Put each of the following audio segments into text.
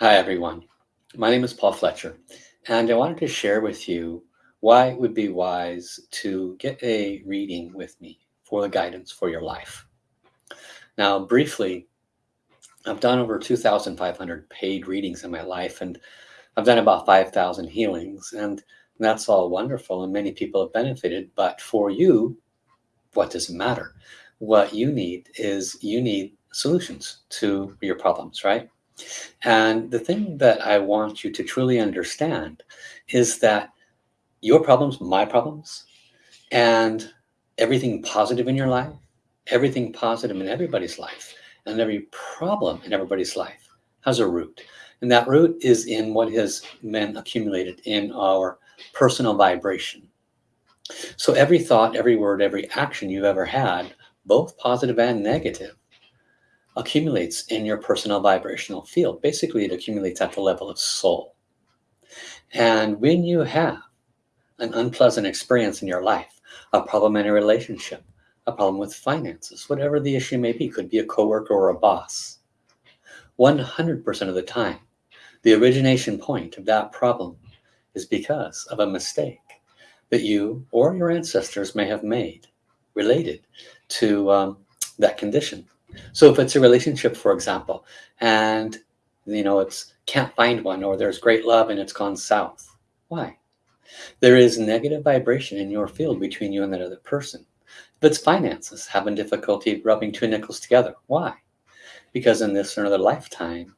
Hi, everyone. My name is Paul Fletcher, and I wanted to share with you why it would be wise to get a reading with me for the guidance for your life. Now, briefly, I've done over 2,500 paid readings in my life, and I've done about 5,000 healings, and that's all wonderful, and many people have benefited. But for you, what does it matter? What you need is you need solutions to your problems, right? And the thing that I want you to truly understand is that your problems, my problems, and everything positive in your life, everything positive in everybody's life, and every problem in everybody's life has a root. And that root is in what has been accumulated in our personal vibration. So every thought, every word, every action you've ever had, both positive and negative, accumulates in your personal vibrational field. Basically, it accumulates at the level of soul. And when you have an unpleasant experience in your life, a problem in a relationship, a problem with finances, whatever the issue may be, could be a coworker or a boss. 100% of the time, the origination point of that problem is because of a mistake that you or your ancestors may have made related to um, that condition. So if it's a relationship, for example, and you know it's can't find one or there's great love and it's gone south, why? There is negative vibration in your field between you and that other person. If it's finances, having difficulty rubbing two nickels together, why? Because in this or another lifetime,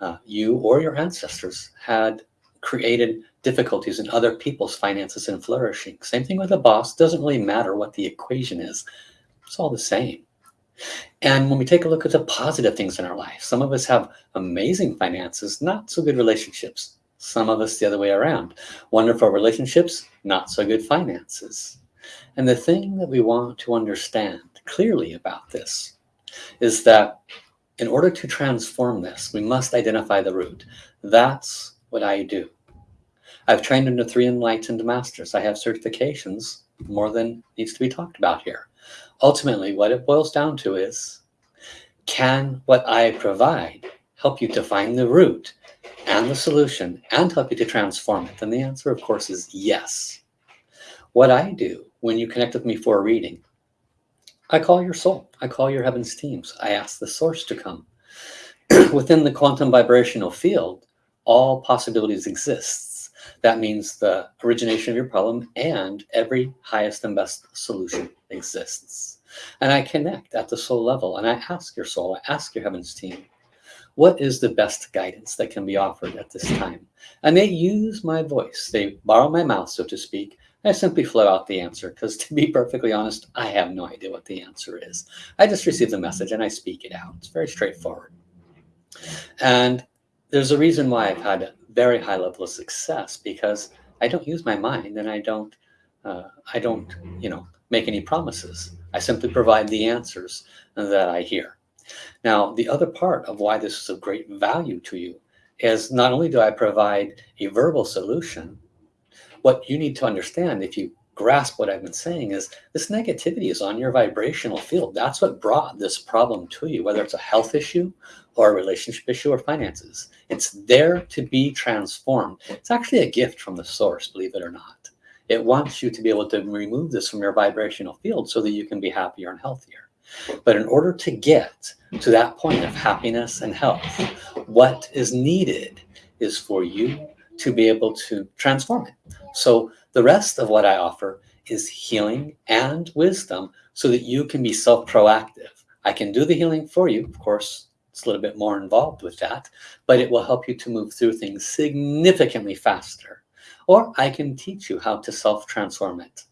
uh, you or your ancestors had created difficulties in other people's finances and flourishing. Same thing with a boss. Doesn't really matter what the equation is. It's all the same. And when we take a look at the positive things in our life, some of us have amazing finances, not so good relationships. Some of us the other way around. Wonderful relationships, not so good finances. And the thing that we want to understand clearly about this is that in order to transform this, we must identify the root. That's what I do. I've trained under three enlightened masters. I have certifications more than needs to be talked about here ultimately what it boils down to is can what I provide help you to find the root and the solution and help you to transform it? And the answer, of course, is yes. What I do when you connect with me for a reading, I call your soul, I call your heavens teams, I ask the source to come. Within the quantum vibrational field, all possibilities exists. That means the origination of your problem and every highest and best solution exists. And I connect at the soul level and I ask your soul, I ask your heavens team, what is the best guidance that can be offered at this time? And they use my voice. They borrow my mouth, so to speak. I simply flow out the answer because to be perfectly honest, I have no idea what the answer is. I just receive the message and I speak it out. It's very straightforward. And there's a reason why I've had a very high level of success because I don't use my mind and I don't, uh, I don't, you know, make any promises. I simply provide the answers that I hear. Now, the other part of why this is of great value to you is not only do I provide a verbal solution, what you need to understand if you grasp what I've been saying is this negativity is on your vibrational field. That's what brought this problem to you, whether it's a health issue or a relationship issue or finances. It's there to be transformed. It's actually a gift from the source, believe it or not. It wants you to be able to remove this from your vibrational field so that you can be happier and healthier. But in order to get to that point of happiness and health, what is needed is for you to be able to transform it. So the rest of what I offer is healing and wisdom so that you can be self-proactive. I can do the healing for you. Of course, it's a little bit more involved with that, but it will help you to move through things significantly faster or I can teach you how to self-transform it.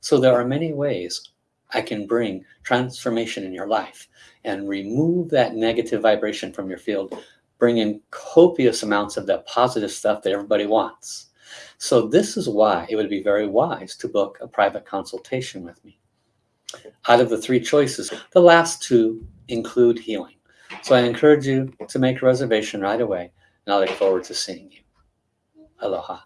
So there are many ways I can bring transformation in your life and remove that negative vibration from your field, bring in copious amounts of that positive stuff that everybody wants. So this is why it would be very wise to book a private consultation with me. Out of the three choices, the last two include healing. So I encourage you to make a reservation right away, and I look forward to seeing you. Aloha.